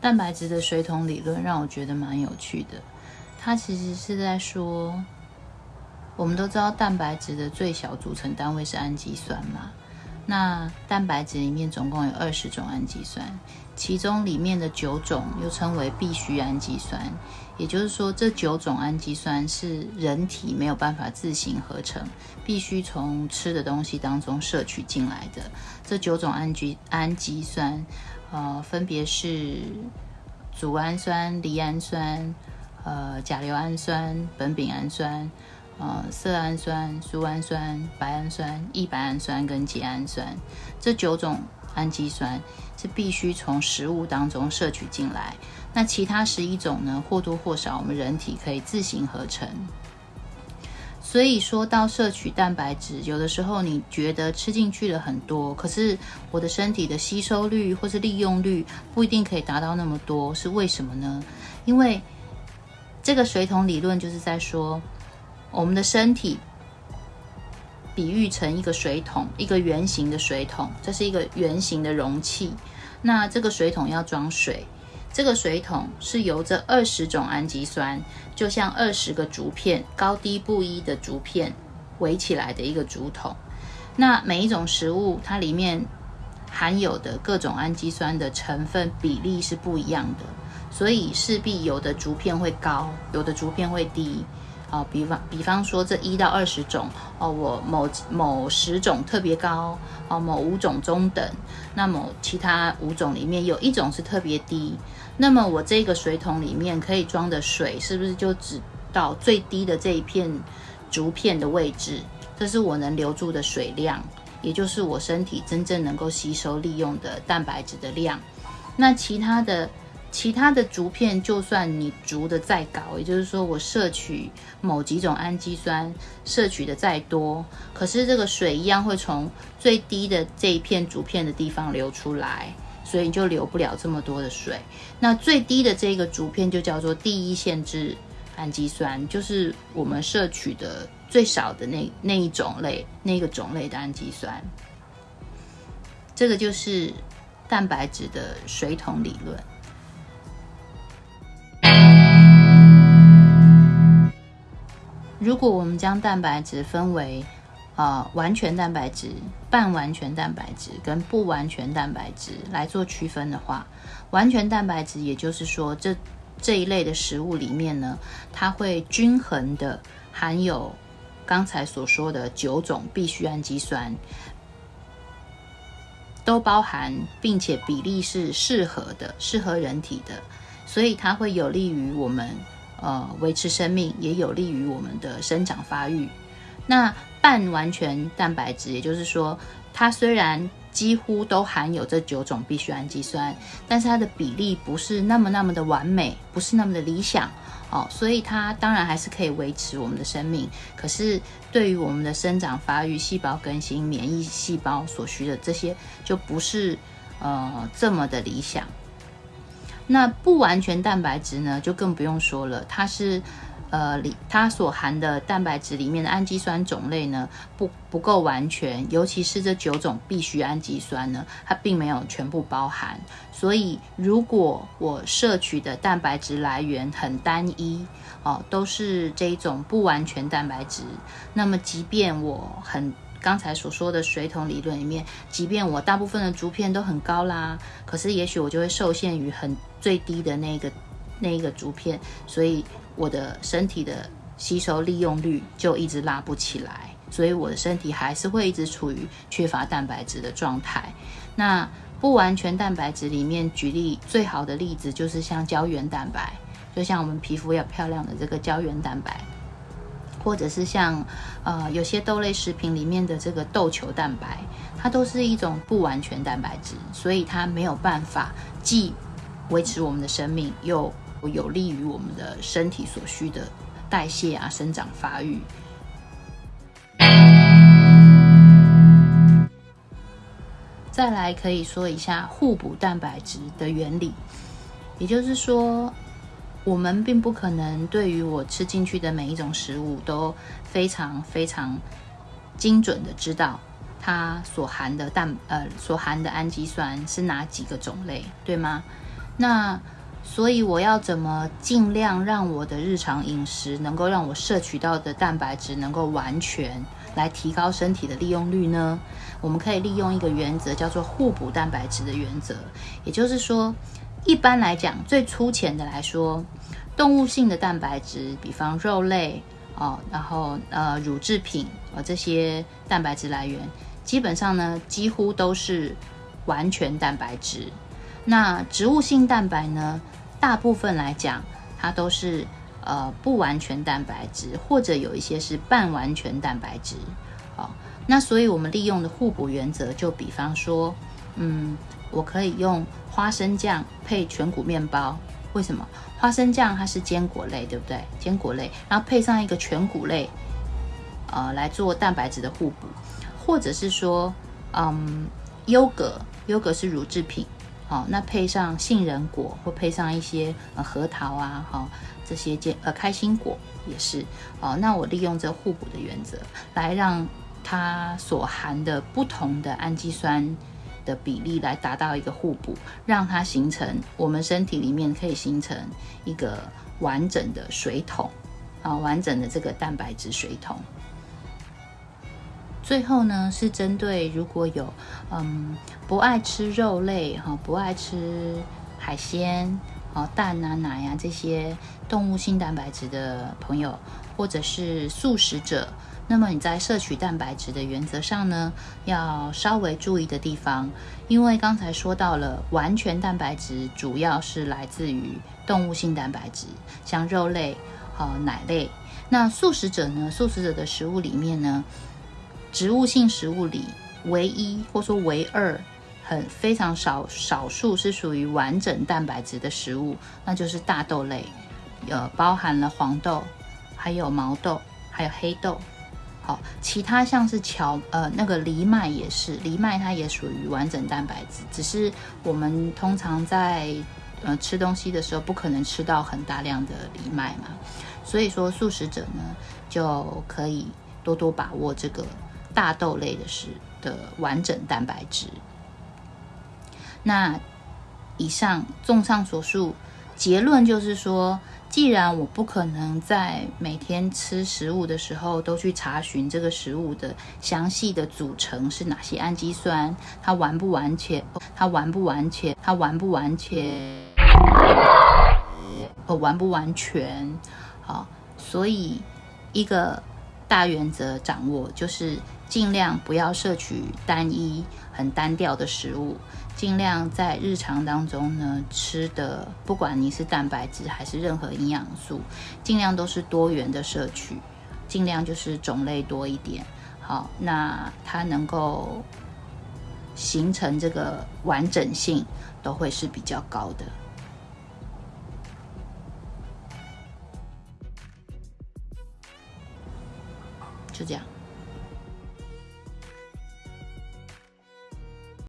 蛋白质的水桶理论让我觉得蛮有趣的。它其实是在说，我们都知道蛋白质的最小组成单位是氨基酸嘛。那蛋白质里面总共有二十种氨基酸，其中里面的九种又称为必需氨基酸。也就是说，这九种氨基酸是人体没有办法自行合成，必须从吃的东西当中摄取进来的。这九种氨基氨基酸。呃，分别是组氨酸、离氨酸、呃甲硫氨酸、苯丙氨酸、呃色氨酸、苏氨酸、白氨酸、异白氨酸跟缬氨酸这九种氨基酸是必须从食物当中摄取进来。那其他十一种呢，或多或少我们人体可以自行合成。所以说到摄取蛋白质，有的时候你觉得吃进去了很多，可是我的身体的吸收率或是利用率不一定可以达到那么多，是为什么呢？因为这个水桶理论就是在说，我们的身体比喻成一个水桶，一个圆形的水桶，这是一个圆形的容器，那这个水桶要装水。这个水桶是由这二十种氨基酸，就像二十个竹片，高低不一的竹片围起来的一个竹筒。那每一种食物，它里面含有的各种氨基酸的成分比例是不一样的，所以势必有的竹片会高，有的竹片会低。哦，比方比方说这一到二十种哦，我某某十种特别高哦，某五种中等，那么其他五种里面有一种是特别低，那么我这个水桶里面可以装的水是不是就只到最低的这一片竹片的位置？这是我能留住的水量，也就是我身体真正能够吸收利用的蛋白质的量。那其他的。其他的竹片，就算你竹的再高，也就是说我摄取某几种氨基酸摄取的再多，可是这个水一样会从最低的这一片竹片的地方流出来，所以你就流不了这么多的水。那最低的这个竹片就叫做第一限制氨基酸，就是我们摄取的最少的那那一种类那个种类的氨基酸。这个就是蛋白质的水桶理论。如果我们将蛋白质分为，呃，完全蛋白质、半完全蛋白质跟不完全蛋白质来做区分的话，完全蛋白质也就是说，这这一类的食物里面呢，它会均衡的含有刚才所说的九种必需氨基酸，都包含，并且比例是适合的，适合人体的，所以它会有利于我们。呃，维持生命也有利于我们的生长发育。那半完全蛋白质，也就是说，它虽然几乎都含有这九种必需氨基酸，但是它的比例不是那么那么的完美，不是那么的理想哦。所以它当然还是可以维持我们的生命，可是对于我们的生长发育、细胞更新、免疫细胞所需的这些，就不是呃这么的理想。那不完全蛋白质呢，就更不用说了。它是，呃，里它所含的蛋白质里面的氨基酸种类呢，不不够完全，尤其是这九种必需氨基酸呢，它并没有全部包含。所以，如果我摄取的蛋白质来源很单一，哦，都是这种不完全蛋白质，那么即便我很。刚才所说的水桶理论里面，即便我大部分的竹片都很高啦，可是也许我就会受限于很最低的那个那一个竹片，所以我的身体的吸收利用率就一直拉不起来，所以我的身体还是会一直处于缺乏蛋白质的状态。那不完全蛋白质里面，举例最好的例子就是像胶原蛋白，就像我们皮肤要漂亮的这个胶原蛋白。或者是像，呃，有些豆类食品里面的这个豆球蛋白，它都是一种不完全蛋白质，所以它没有办法既维持我们的生命，又有利于我们的身体所需的代谢啊、生长发育。再来可以说一下互补蛋白质的原理，也就是说。我们并不可能对于我吃进去的每一种食物都非常非常精准的知道它所含的蛋呃所含的氨基酸是哪几个种类，对吗？那所以我要怎么尽量让我的日常饮食能够让我摄取到的蛋白质能够完全来提高身体的利用率呢？我们可以利用一个原则，叫做互补蛋白质的原则。也就是说，一般来讲，最粗浅的来说，动物性的蛋白质，比方肉类哦，然后呃乳制品啊这些蛋白质来源，基本上呢几乎都是完全蛋白质。那植物性蛋白呢，大部分来讲，它都是呃不完全蛋白质，或者有一些是半完全蛋白质。好，那所以我们利用的互补原则，就比方说，嗯，我可以用花生酱配全谷面包。为什么？花生酱它是坚果类，对不对？坚果类，然后配上一个全谷类，呃，来做蛋白质的互补，或者是说，嗯，优格，优格是乳制品。好，那配上杏仁果，或配上一些核桃啊，哈，这些坚呃开心果也是。哦，那我利用这互补的原则，来让它所含的不同的氨基酸的比例来达到一个互补，让它形成我们身体里面可以形成一个完整的水桶啊，完整的这个蛋白质水桶。最后呢，是针对如果有嗯不爱吃肉类哈，不爱吃海鲜哦蛋啊奶啊这些动物性蛋白质的朋友，或者是素食者，那么你在摄取蛋白质的原则上呢，要稍微注意的地方，因为刚才说到了完全蛋白质主要是来自于动物性蛋白质，像肉类和奶类。那素食者呢，素食者的食物里面呢。植物性食物里唯一或说唯二很非常少少数是属于完整蛋白质的食物，那就是大豆类，呃，包含了黄豆，还有毛豆，还有黑豆。其他像是荞呃那个藜麦也是，藜麦它也属于完整蛋白质，只是我们通常在呃吃东西的时候不可能吃到很大量的藜麦嘛，所以说素食者呢就可以多多把握这个。大豆类的是的完整蛋白质。那以上综上所述，结论就是说，既然我不可能在每天吃食物的时候都去查询这个食物的详细的组成是哪些氨基酸，它完不完全，它完不完全，它完不完全，呃，完不完全，好，所以一个大原则掌握就是。尽量不要摄取单一、很单调的食物，尽量在日常当中呢吃的，不管你是蛋白质还是任何营养素，尽量都是多元的摄取，尽量就是种类多一点。好，那它能够形成这个完整性都会是比较高的。就这样。